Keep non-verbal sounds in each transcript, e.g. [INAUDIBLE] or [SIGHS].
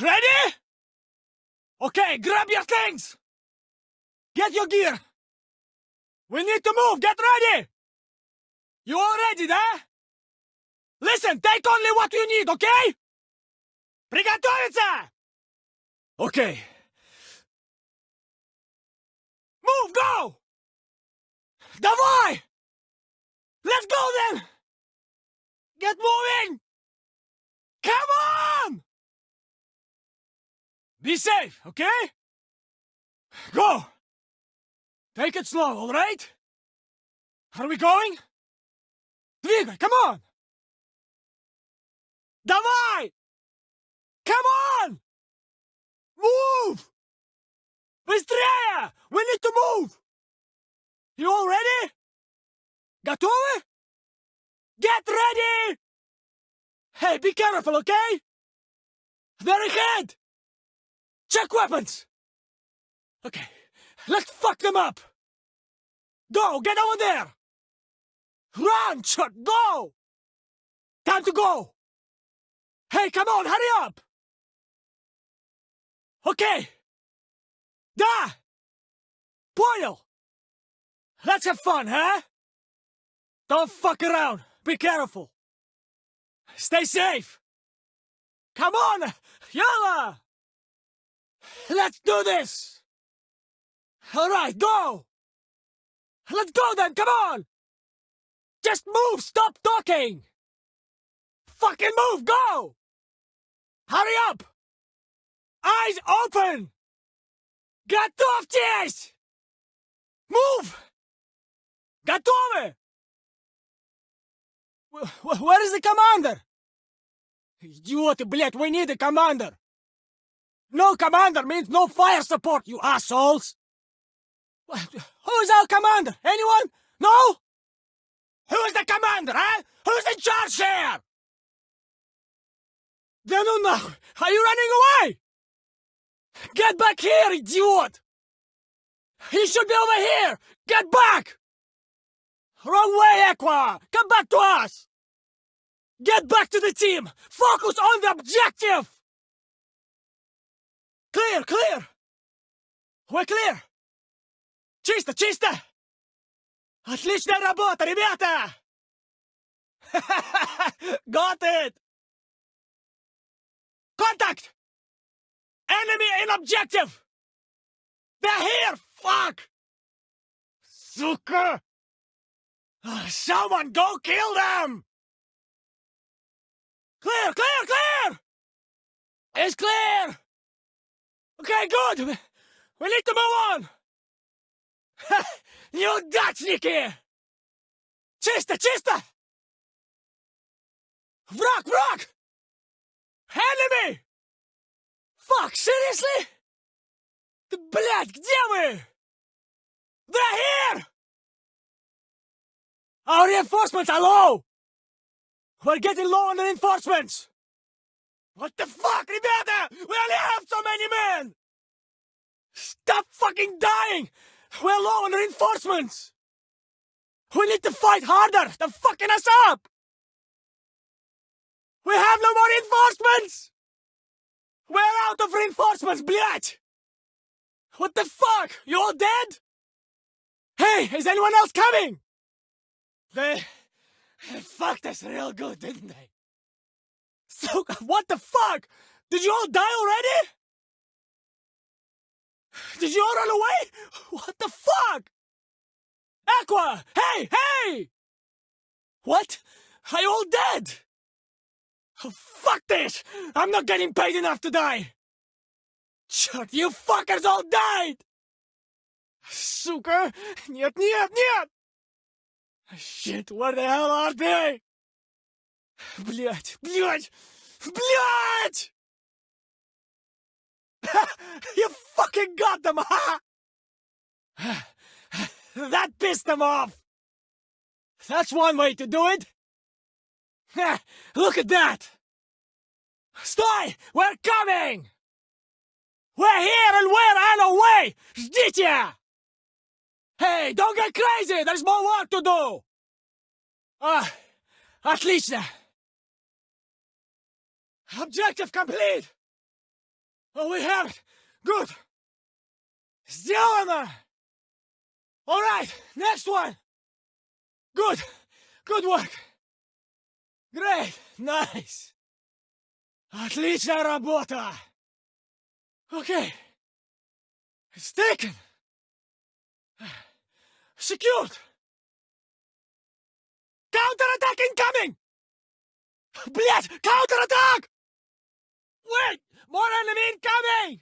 Ready? Okay, grab your things! Get your gear! We need to move! Get ready! You all ready, да? Listen, take only what you need, okay? Приготовиться! Okay. Move, go! Давай! Let's go then! Get moving! Be safe, okay? Go! Take it slow, alright? Are we going? Двигай, come on! Давай! Come on! Move! Быстрее! We need to move! You all ready? Готовы? Get ready! Hey, be careful, okay? They're ahead! Check weapons! Okay, let's fuck them up! Go, get over there! Run, Chuck, go! Time to go! Hey, come on, hurry up! Okay! Da! Boyle! Let's have fun, huh? Don't fuck around. Be careful. Stay safe. Come on! Yalla! Let's do this! Alright, go! Let's go then, come on! Just move, stop talking! Fucking move, go! Hurry up! Eyes open! Готовьтесь! Move! Готовы! Wh- wh- Where is the commander? Идиоты, блядь, we need a commander! No commander means no fire support, you assholes! Who's our commander? Anyone? No? Who's the commander, eh? huh? Who's in charge here? Denunna, are you running away? Get back here, idiot! He should be over here! Get back! Wrong way, Aqua! Come back to us! Get back to the team! Focus on the objective! Clear, clear! We're clear! Чисто, чисто! Отличная работа, ребята! Got it! Contact! Enemy in objective! They're here! Fuck! Suka! Ah, Someone go kill them! Clear, clear, clear! It's clear! Okay, good! We- We need to move on! Неудачники! Чисто, чисто! Враг, враг! Enemy! Fuck, seriously? Да, блядь, где вы? They're here! Our reinforcements are low! We're getting low on reinforcements! What the fuck, ребята? fucking dying! We're low on reinforcements! We need to fight harder! They're fucking us up! We have no more reinforcements! We're out of reinforcements, блядь! What the fuck? You all dead? Hey, is anyone else coming? They, they fucked us real good, didn't they? So, [LAUGHS] what the fuck? Did you all die already? Did you all run away? What the fuck? Aqua! Hey, hey! What? Are you all dead? Oh, fuck this! I'm not getting paid enough to die! Черт, you fuckers all died! Сука! Нет, нет, нет! Shit, where the hell are they? Блять, блять, блять! [LAUGHS] you fucking got them, huh? [SIGHS] that pissed them off! That's one way to do it! [SIGHS] Look at that! Sтой! We're coming! We're here and we're on our way! Ждите! Hey, don't get crazy! There's more work to do! Ah, отлично! Objective complete! Oh, we have it! Good! Сделано! Alright, next one! Good! Good work! Great! Nice! Отличная работа! Okay. It's taken! Secured! Counterattack incoming! Блять! Counterattack! Wait! More enemy incoming!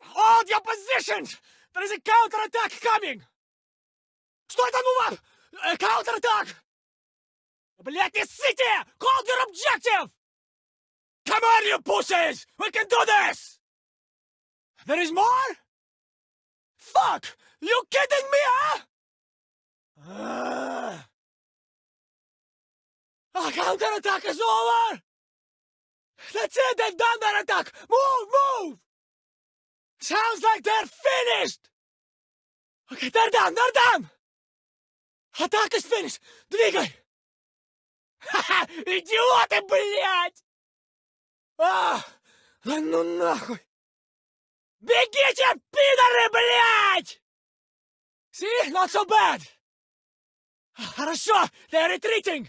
Hold your positions! There is a counterattack coming! Что это ну вам? Uh, counterattack! Блять, не ссыте! Hold your objective! Come on, you pussies! We can do this! There is more? Fuck! You kidding me, huh? Uh... Our counterattack is over! That's it! They've done their attack! Move! Move! Sounds like they're finished! Okay, they're done! They're done! Attack is finished! Двигай! Ха-ха! Идиоты, блядь! А! Да ну нахуй! Бегите, пидоры, блядь! See? Not so bad! Хорошо! They're retreating!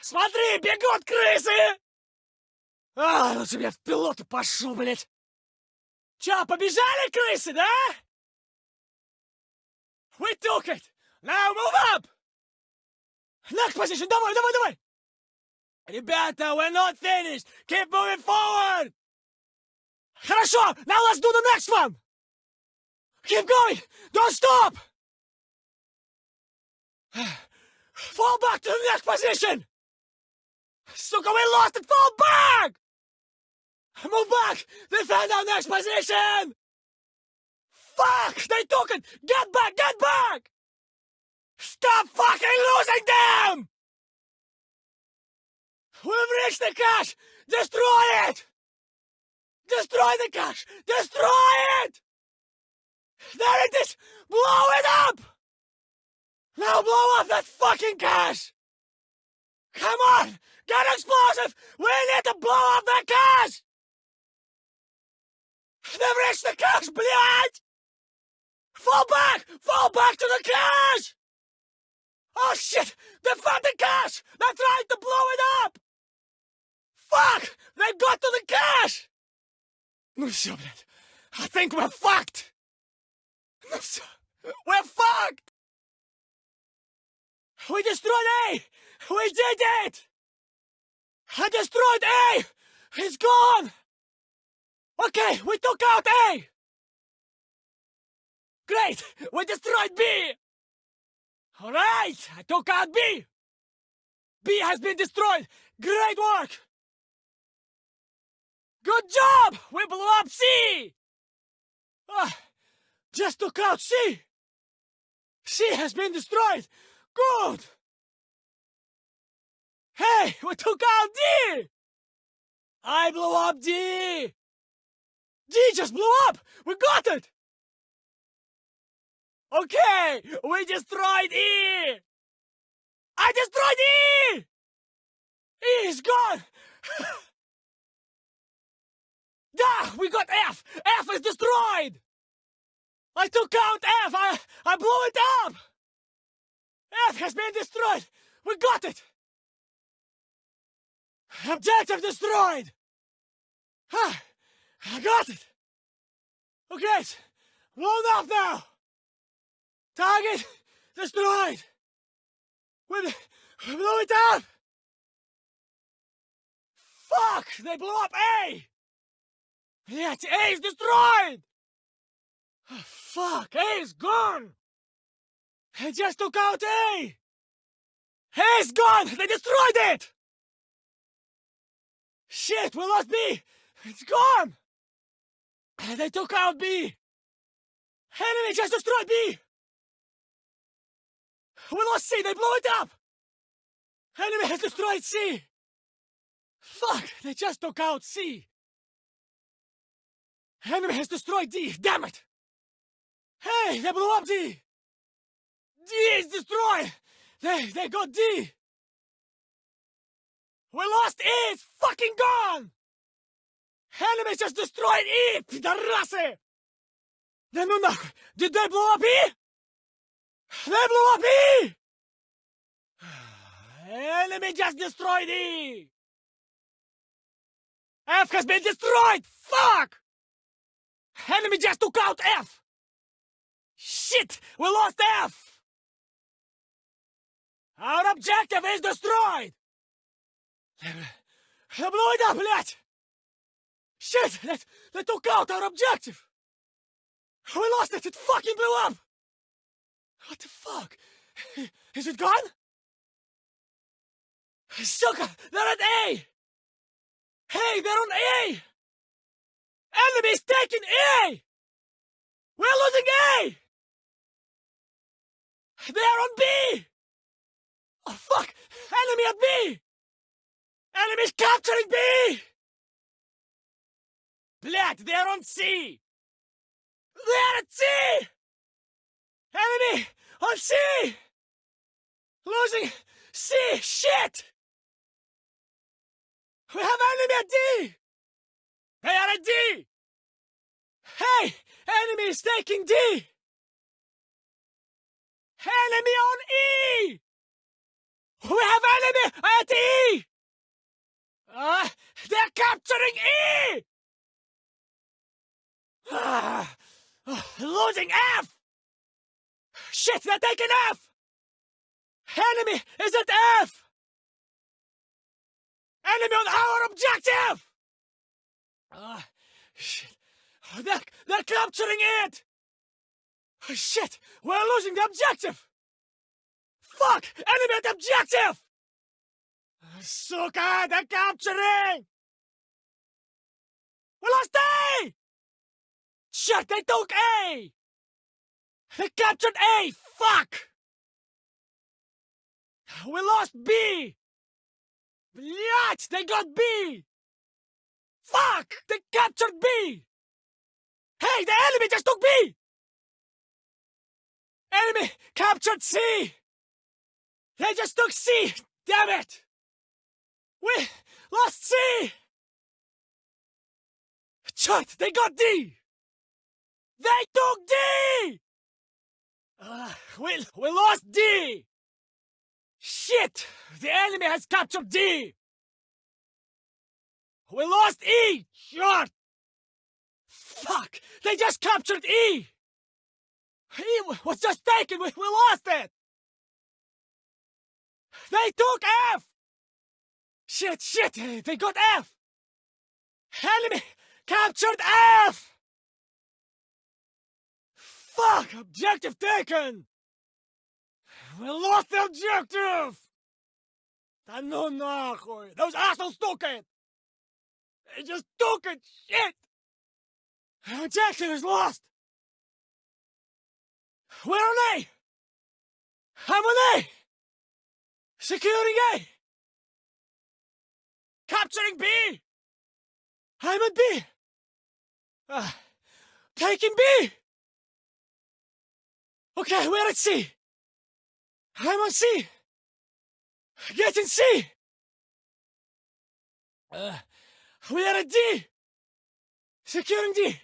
Смотри, бегут крысы! А, лучше я в пилоту пошел, блядь! Чё, побежали крысы, да? We took it! Now move up! Next position, давай, давай, давай! Ребята, we're not finished! Keep moving forward! Хорошо! Now let's do the next one! Keep going! Don't stop! Fall back to the next position! Suka, we lost it! Fall back! Move back! They found our next position! Fuck! They took it! Get back! Get back! Stop fucking losing them! We've reached the cache! Destroy it! Destroy the cache! Destroy it! There it is! Blow it up! Now blow up that fucking cache! Come on! Get explosive! We need to blow up that cache! They've reached the cache, блядь! Fall back! Fall back to the cache! Oh shit! They found the cache. They're trying to blow it up! Fuck! They got to the cache. No, все, блядь. I think we're fucked! No, sir, We're fucked! We destroyed A! We did it! I destroyed A! He's gone! Okay, we took out A! Great! We destroyed B! Alright! I took out B! B has been destroyed! Great work! Good job! We blew up C! Ah, just took out C! C has been destroyed! Good! Hey, we took out D! I blew up D! D just blew up! We got it! Okay, we destroyed E! I destroyed E! E is gone! [LAUGHS] yeah, we got F! F is destroyed! I took out F! I, I blew it up! F has been destroyed! We got it! Objective destroyed! Ah, I got it! Okay, blown up now! Target destroyed! We blew it up! Fuck! They blew up A! Yeah, A is destroyed! Oh, fuck! A is gone! I just took out A! A is gone! They destroyed it! Shit, we lost B! It's gone! They took out B! Enemy just destroyed B! We lost C! They blew it up! Enemy has destroyed C! Fuck! They just took out C! Enemy has destroyed D! Damn it! Hey! They blew up D! D is destroyed! They, they got D! We lost E! It's fucking gone! Enemies just destroyed E, пидорасы! Да ну нахуй! Did they blow up E? They blew up E! Enemy just destroyed E! F has been destroyed! Fuck! Enemy just took out F! Shit! We lost F! Our objective is destroyed! Blow it up, блядь! Shit! They, they took out our objective! We lost it! It fucking blew up! What the fuck? Is it gone? Sucker! They're at A! Hey, they're on A! Enemy's taking A! We're losing A! They're on B! Oh, fuck! Enemy at B! Enemy's capturing B! Black. they're on C! They're at C! Enemy on C! Losing C! Shit! We have enemy at D! They are at D! Hey! Enemy is taking D! Enemy on E! We have enemy at E! Uh, they're capturing E! Ah, [SIGHS] losing F! Shit, they're taking F! Enemy is at F! Enemy on our objective! Ah, shit. They're, they're capturing it! Shit! We're losing the objective! Fuck! Enemy at objective! Suka! They're capturing! We lost A! Shit! They took A! They captured A! Fuck! We lost B! Блять! They got B! Fuck! They captured B! Hey, the enemy just took B! Enemy captured C! They just took C! Damn it! We lost C! Shit! They got D! They took D! Uh, we, we lost D! Shit! The enemy has captured D! We lost E! Shit! Fuck! They just captured E! E was just taken! We, we lost it! They took F! Shit, shit! They got F! Enemy captured F! Fuck! Objective taken! We lost the objective! Да ну нахуй! Those assholes took it! They just took it! Shit! Our objective is lost! Where are they? I'm on A! Securing A! Capturing B! I'm at B! Uh, taking B! Okay, we're at C! I'm on C! Getting C! Uh, we are at D! Securing D!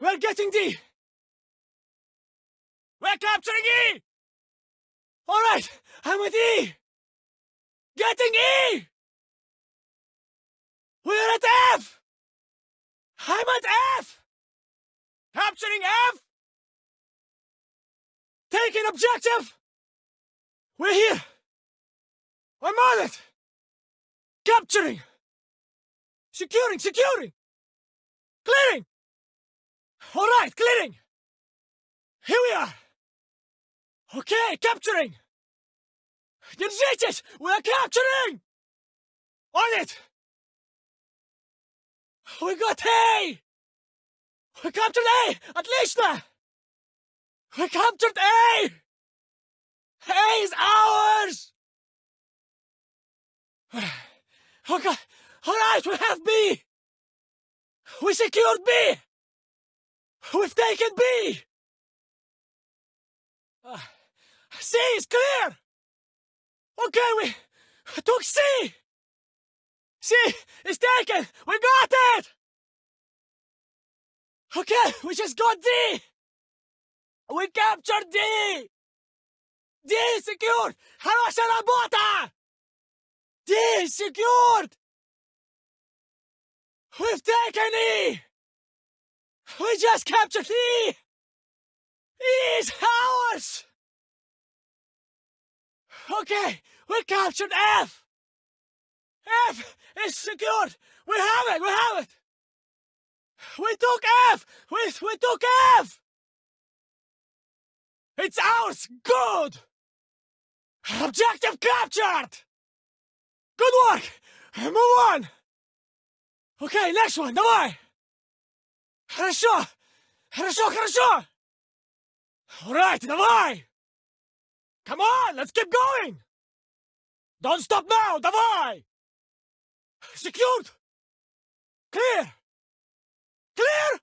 We're getting D! We're capturing E! Alright, I'm at E! Getting E! We're at F! I'm at F! Capturing F! Taking objective! We're here! I'm on it! Capturing! Securing, securing! Clearing! Alright, clearing! Here we are! Okay, capturing! Держитесь! We're capturing! On it! We got A! We captured A! Отлично! We captured A! A is ours! Okay, alright, we have B! We secured B! We've taken B! Uh, [SIGHS] C is clear! Okay, we took C! See, is taken. We got it. Okay, we just got D. We captured D. D is secured. Хорошая работа. D is secured. We've taken E. We just captured E. E is ours. Okay, we captured F. F is secured. We have it. We have it. We took F. We we took F. It's ours! Good! Objective captured! Good work! Move on! Okay, next one, давай! Хорошо! Хорошо, хорошо! Alright, давай! Come on, let's keep going! Don't stop now, давай! Secured! Clear! Clear!